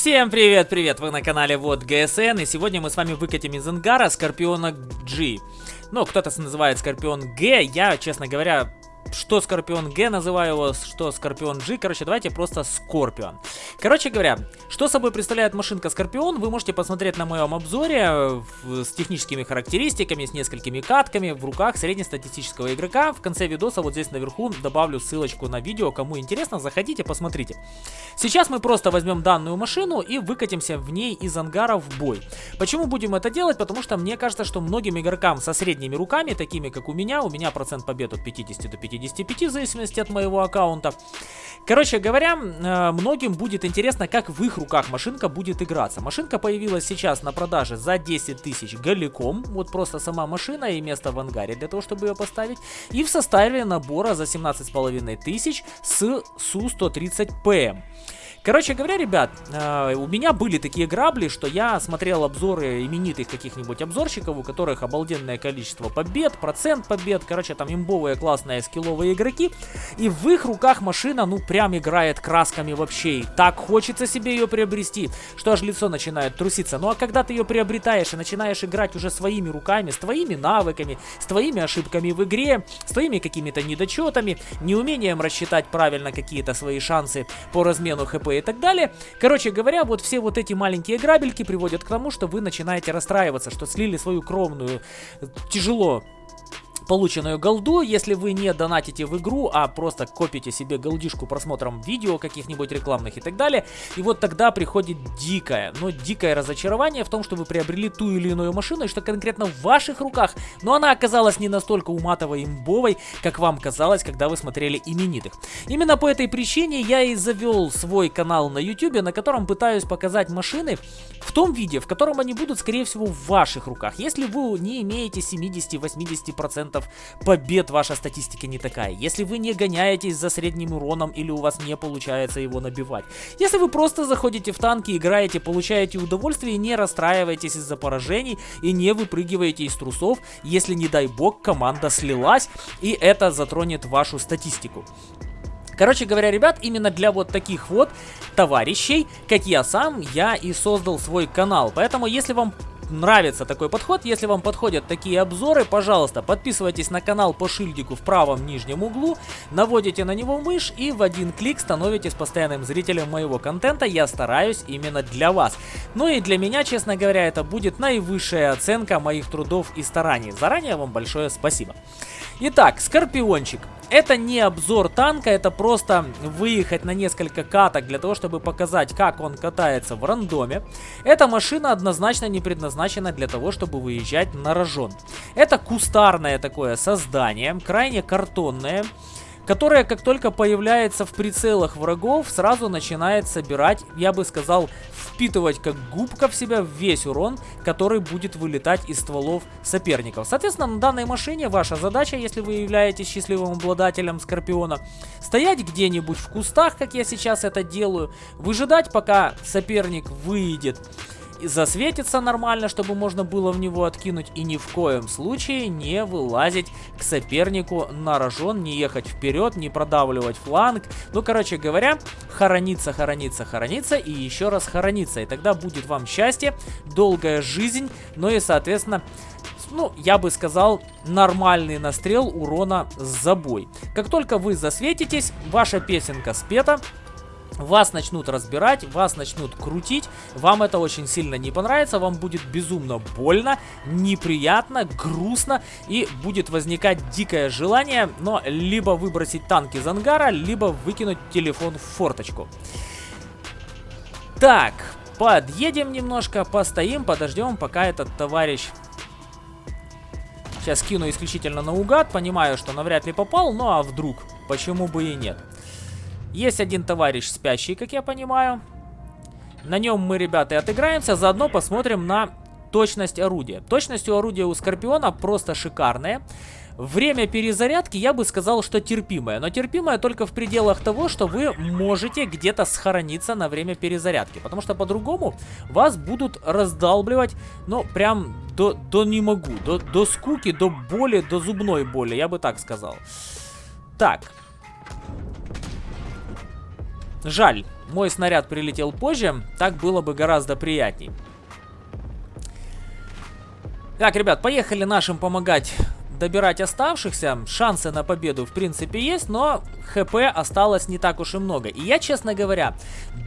Всем привет-привет! Вы на канале Вот ГСН, и сегодня мы с вами выкатим из ангара Скорпиона G. Ну, кто-то называет Скорпион Г, я, честно говоря, что Скорпион Г называю его, что Скорпион G. Короче, давайте просто Скорпион. Короче говоря, что собой представляет машинка Скорпион, вы можете посмотреть на моем обзоре с техническими характеристиками, с несколькими катками в руках среднестатистического игрока. В конце видоса вот здесь наверху добавлю ссылочку на видео. Кому интересно, заходите, посмотрите. Сейчас мы просто возьмем данную машину и выкатимся в ней из ангара в бой. Почему будем это делать? Потому что мне кажется, что многим игрокам со средними руками, такими как у меня, у меня процент побед от 50 до 50, 55, в зависимости от моего аккаунта. Короче говоря, э, многим будет интересно, как в их руках машинка будет играться. Машинка появилась сейчас на продаже за 10 тысяч голиком. Вот просто сама машина и место в ангаре для того, чтобы ее поставить. И в составе набора за 17,5 тысяч с Су-130ПМ. Короче говоря, ребят, э, у меня были такие грабли, что я смотрел обзоры именитых каких-нибудь обзорщиков, у которых обалденное количество побед, процент побед, короче, там имбовые классные скилловые игроки, и в их руках машина, ну, прям играет красками вообще, и так хочется себе ее приобрести, что аж лицо начинает труситься. Ну, а когда ты ее приобретаешь и начинаешь играть уже своими руками, с твоими навыками, с твоими ошибками в игре, с твоими какими-то недочетами, неумением рассчитать правильно какие-то свои шансы по размену хп и так далее. Короче говоря, вот все вот эти маленькие грабельки приводят к тому, что вы начинаете расстраиваться, что слили свою кровную, тяжело полученную голду, если вы не донатите в игру, а просто копите себе голдишку просмотром видео каких-нибудь рекламных и так далее. И вот тогда приходит дикое, но дикое разочарование в том, что вы приобрели ту или иную машину, и что конкретно в ваших руках, но она оказалась не настолько уматовой имбовой, как вам казалось, когда вы смотрели именитых. Именно по этой причине я и завел свой канал на YouTube, на котором пытаюсь показать машины в том виде, в котором они будут, скорее всего, в ваших руках. Если вы не имеете 70-80% побед ваша статистика не такая. Если вы не гоняетесь за средним уроном или у вас не получается его набивать. Если вы просто заходите в танки, играете, получаете удовольствие, не расстраиваетесь из-за поражений и не выпрыгиваете из трусов, если не дай бог команда слилась и это затронет вашу статистику. Короче говоря, ребят, именно для вот таких вот товарищей, как я сам, я и создал свой канал. Поэтому, если вам нравится такой подход, если вам подходят такие обзоры, пожалуйста, подписывайтесь на канал по шильдику в правом нижнем углу, наводите на него мышь и в один клик становитесь постоянным зрителем моего контента. Я стараюсь именно для вас. Ну и для меня, честно говоря, это будет наивысшая оценка моих трудов и стараний. Заранее вам большое спасибо. Итак, Скорпиончик. Это не обзор танка, это просто выехать на несколько каток для того, чтобы показать, как он катается в рандоме. Эта машина однозначно не предназначена для того, чтобы выезжать на рожон. Это кустарное такое создание, крайне картонное которая, как только появляется в прицелах врагов, сразу начинает собирать, я бы сказал, впитывать как губка в себя весь урон, который будет вылетать из стволов соперников. Соответственно, на данной машине ваша задача, если вы являетесь счастливым обладателем Скорпиона, стоять где-нибудь в кустах, как я сейчас это делаю, выжидать, пока соперник выйдет засветится нормально, чтобы можно было в него откинуть. И ни в коем случае не вылазить к сопернику на рожон, не ехать вперед, не продавливать фланг. Ну, короче говоря, хорониться, хорониться, хорониться и еще раз хорониться. И тогда будет вам счастье, долгая жизнь, ну и, соответственно, ну, я бы сказал, нормальный настрел урона с забой. Как только вы засветитесь, ваша песенка спета, вас начнут разбирать, вас начнут крутить, вам это очень сильно не понравится, вам будет безумно больно, неприятно, грустно и будет возникать дикое желание, но либо выбросить танк из ангара, либо выкинуть телефон в форточку. Так, подъедем немножко, постоим, подождем, пока этот товарищ... Сейчас кину исключительно наугад, понимаю, что навряд ли попал, ну а вдруг, почему бы и нет. Есть один товарищ спящий, как я понимаю. На нем мы, ребята, и отыграемся. Заодно посмотрим на точность орудия. Точность у орудия у Скорпиона просто шикарная. Время перезарядки я бы сказал, что терпимое. Но терпимое только в пределах того, что вы можете где-то схорониться на время перезарядки. Потому что по-другому вас будут раздалбливать, ну, прям до, до не могу. До, до скуки, до боли, до зубной боли, я бы так сказал. Так, Жаль. мой снаряд прилетел позже, так было бы гораздо приятней. Так, ребят, поехали нашим помогать добирать оставшихся. Шансы на победу в принципе есть, но хп осталось не так уж и много. И я, честно говоря,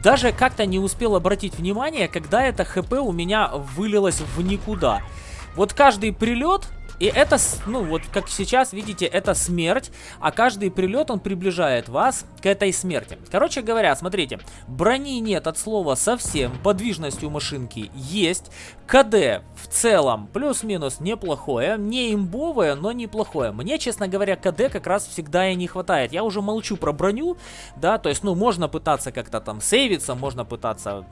даже как-то не успел обратить внимание, когда это хп у меня вылилось в никуда. Вот каждый прилет и это, ну вот как сейчас видите, это смерть, а каждый прилет он приближает вас к этой смерти. Короче говоря, смотрите, брони нет от слова совсем, подвижность у машинки есть, КД в целом плюс-минус неплохое, не имбовое, но неплохое. Мне, честно говоря, КД как раз всегда и не хватает. Я уже молчу про броню, да, то есть, ну, можно пытаться как-то там сейвиться, можно пытаться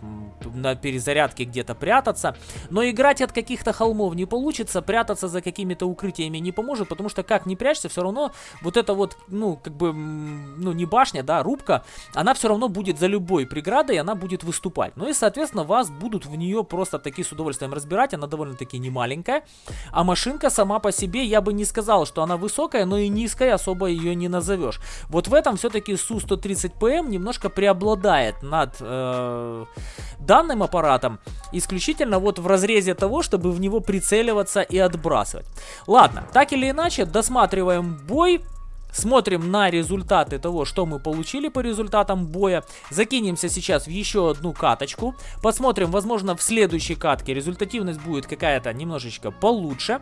на перезарядке где-то прятаться, но играть от каких-то холмов не получится, прятаться за какими-то укрытиями не поможет, потому что как не прячься, все равно вот это вот, ну, как бы, ну, не башня, да, рубка, она все равно будет за любой преградой, она будет выступать. Ну и, соответственно, вас будут в нее просто такие с удовольствием удовольствием разбирать, она довольно-таки не маленькая. А машинка сама по себе, я бы не сказал, что она высокая, но и низкая особо ее не назовешь. Вот в этом все-таки Су-130ПМ немножко преобладает над э, данным аппаратом, исключительно вот в разрезе того, чтобы в него прицеливаться и отбрасывать. Ладно, так или иначе, досматриваем бой. Смотрим на результаты того, что мы получили по результатам боя. Закинемся сейчас в еще одну каточку. Посмотрим, возможно, в следующей катке результативность будет какая-то немножечко получше.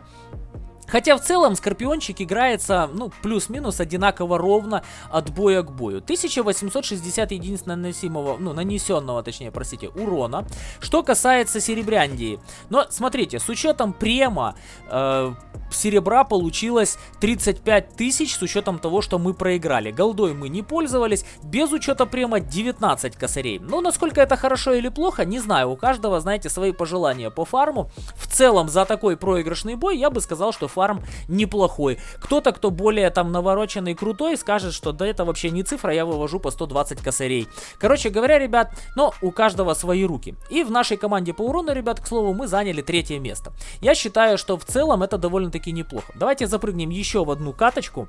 Хотя в целом Скорпиончик играется, ну, плюс-минус одинаково ровно от боя к бою. 1860 единиц наносимого, ну, нанесенного, точнее, простите, урона. Что касается Серебряндии. Но, смотрите, с учетом према, э, серебра получилось 35 тысяч с учетом того, что мы проиграли. Голдой мы не пользовались, без учета према 19 косарей. Но насколько это хорошо или плохо, не знаю. У каждого, знаете, свои пожелания по фарму. В целом, за такой проигрышный бой я бы сказал, что фарм фарм неплохой. Кто-то, кто более там навороченный, крутой, скажет, что да это вообще не цифра, я вывожу по 120 косарей. Короче говоря, ребят, но у каждого свои руки. И в нашей команде по урону, ребят, к слову, мы заняли третье место. Я считаю, что в целом это довольно-таки неплохо. Давайте запрыгнем еще в одну каточку.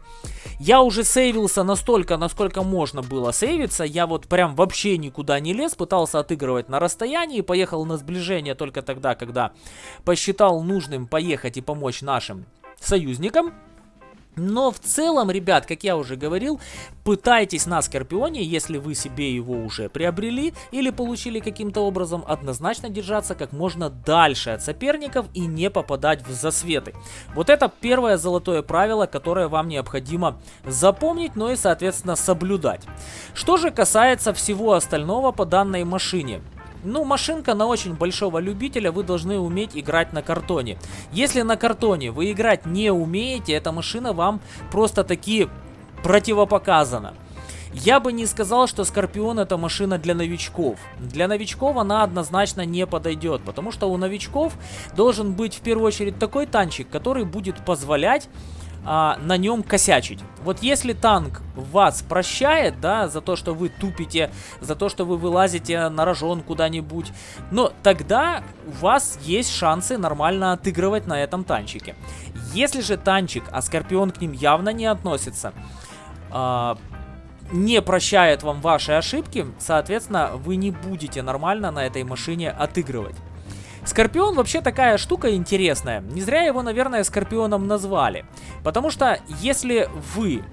Я уже сейвился настолько, насколько можно было сейвиться. Я вот прям вообще никуда не лез, пытался отыгрывать на расстоянии, поехал на сближение только тогда, когда посчитал нужным поехать и помочь нашим союзникам. Но в целом, ребят, как я уже говорил, пытайтесь на Скорпионе, если вы себе его уже приобрели или получили каким-то образом, однозначно держаться как можно дальше от соперников и не попадать в засветы. Вот это первое золотое правило, которое вам необходимо запомнить, но и, соответственно, соблюдать. Что же касается всего остального по данной машине. Ну, машинка на очень большого любителя, вы должны уметь играть на картоне. Если на картоне вы играть не умеете, эта машина вам просто таки противопоказана. Я бы не сказал, что Скорпион это машина для новичков. Для новичков она однозначно не подойдет, потому что у новичков должен быть в первую очередь такой танчик, который будет позволять а, на нем косячить. Вот если танк вас прощает, да, за то, что вы тупите, за то, что вы вылазите на рожон куда-нибудь, но тогда у вас есть шансы нормально отыгрывать на этом танчике. Если же танчик, а Скорпион к ним явно не относится, а, не прощает вам ваши ошибки, соответственно, вы не будете нормально на этой машине отыгрывать. Скорпион вообще такая штука интересная. Не зря его, наверное, Скорпионом назвали. Потому что если вы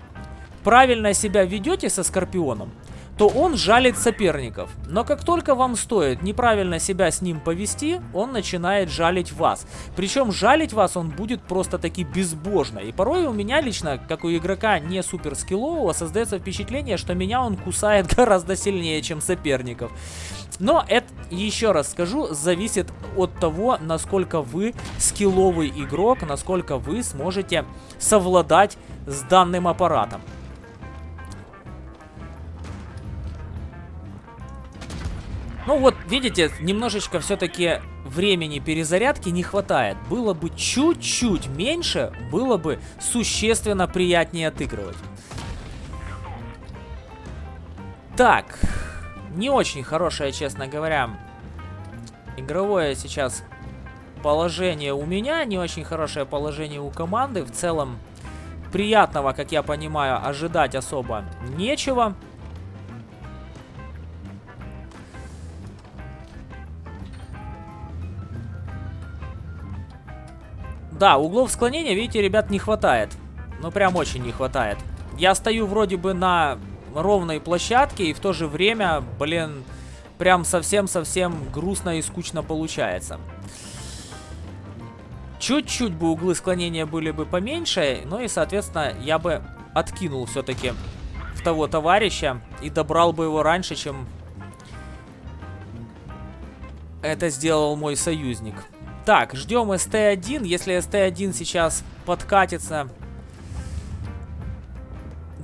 правильно себя ведете со Скорпионом, то он жалит соперников. Но как только вам стоит неправильно себя с ним повести, он начинает жалить вас. Причем жалить вас он будет просто таки безбожно. И порой у меня лично, как у игрока не супер скиллового, создается впечатление, что меня он кусает гораздо сильнее, чем соперников. Но это, еще раз скажу, зависит от того, насколько вы скилловый игрок, насколько вы сможете совладать с данным аппаратом. Ну вот, видите, немножечко все-таки времени перезарядки не хватает. Было бы чуть-чуть меньше, было бы существенно приятнее отыгрывать. Так, не очень хорошее, честно говоря, игровое сейчас положение у меня, не очень хорошее положение у команды. В целом, приятного, как я понимаю, ожидать особо нечего. Да, углов склонения, видите, ребят, не хватает. Ну, прям очень не хватает. Я стою вроде бы на ровной площадке, и в то же время, блин, прям совсем-совсем грустно и скучно получается. Чуть-чуть бы углы склонения были бы поменьше, ну и, соответственно, я бы откинул все-таки в того товарища и добрал бы его раньше, чем это сделал мой союзник. Так, ждем СТ-1. Если СТ-1 сейчас подкатится,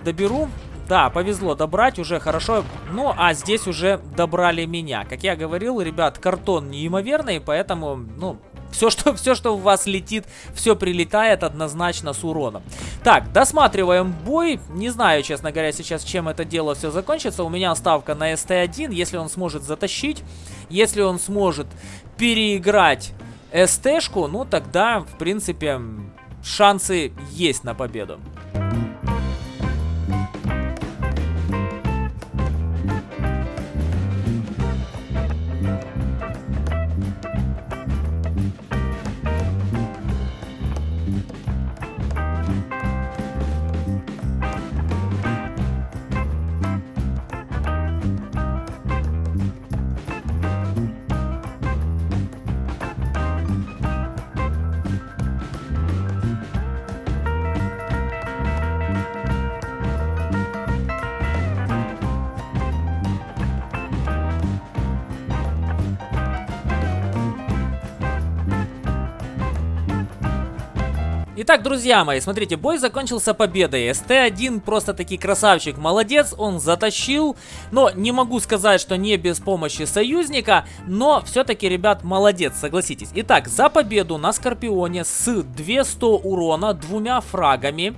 доберу. Да, повезло добрать, уже хорошо. Ну, а здесь уже добрали меня. Как я говорил, ребят, картон неимоверный, поэтому, ну, все что, все, что у вас летит, все прилетает однозначно с уроном. Так, досматриваем бой. Не знаю, честно говоря, сейчас чем это дело все закончится. У меня ставка на СТ-1. Если он сможет затащить, если он сможет переиграть СТ-шку, ну тогда, в принципе, шансы есть на победу. Итак, друзья мои, смотрите, бой закончился победой. СТ-1 просто таки красавчик, молодец, он затащил. Но не могу сказать, что не без помощи союзника, но все-таки, ребят, молодец, согласитесь. Итак, за победу на Скорпионе с 200 урона, двумя фрагами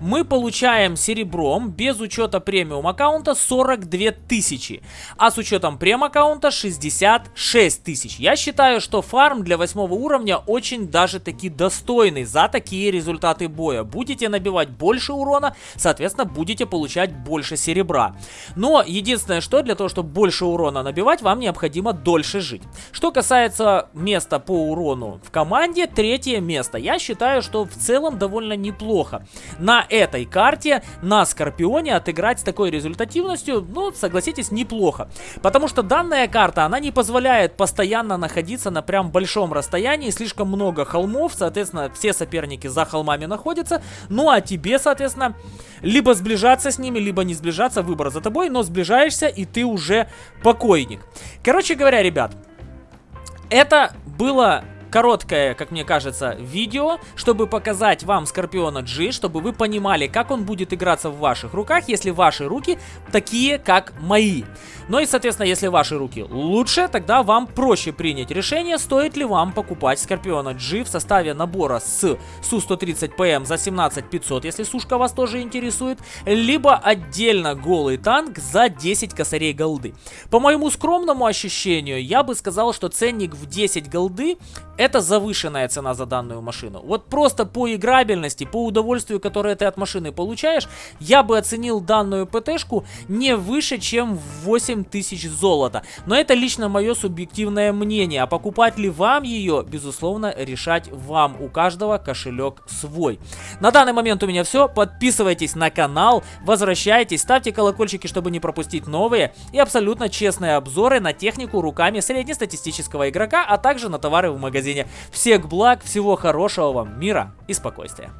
мы получаем серебром без учета премиум аккаунта 42 тысячи, а с учетом прем аккаунта 66 тысяч. Я считаю, что фарм для 8 уровня очень даже таки достойный за такие результаты боя. Будете набивать больше урона, соответственно, будете получать больше серебра. Но единственное, что для того, чтобы больше урона набивать, вам необходимо дольше жить. Что касается места по урону в команде, третье место. Я считаю, что в целом довольно неплохо. На этой карте на Скорпионе отыграть с такой результативностью, ну, согласитесь, неплохо. Потому что данная карта, она не позволяет постоянно находиться на прям большом расстоянии, слишком много холмов, соответственно, все соперники за холмами находятся, ну а тебе, соответственно, либо сближаться с ними, либо не сближаться, выбор за тобой, но сближаешься и ты уже покойник. Короче говоря, ребят, это было короткое, как мне кажется, видео, чтобы показать вам Скорпиона G, чтобы вы понимали, как он будет играться в ваших руках, если ваши руки такие, как мои. Ну и, соответственно, если ваши руки лучше, тогда вам проще принять решение, стоит ли вам покупать Скорпиона G в составе набора с Су-130ПМ за 17 500, если сушка вас тоже интересует, либо отдельно голый танк за 10 косарей голды. По моему скромному ощущению, я бы сказал, что ценник в 10 голды это завышенная цена за данную машину. Вот просто по играбельности, по удовольствию, которое ты от машины получаешь, я бы оценил данную ПТшку не выше, чем в 8 тысяч золота. Но это лично мое субъективное мнение. А покупать ли вам ее, безусловно, решать вам. У каждого кошелек свой. На данный момент у меня все. Подписывайтесь на канал, возвращайтесь, ставьте колокольчики, чтобы не пропустить новые и абсолютно честные обзоры на технику руками среднестатистического игрока, а также на товары в магазине магазине. Всех благ, всего хорошего вам, мира и спокойствия.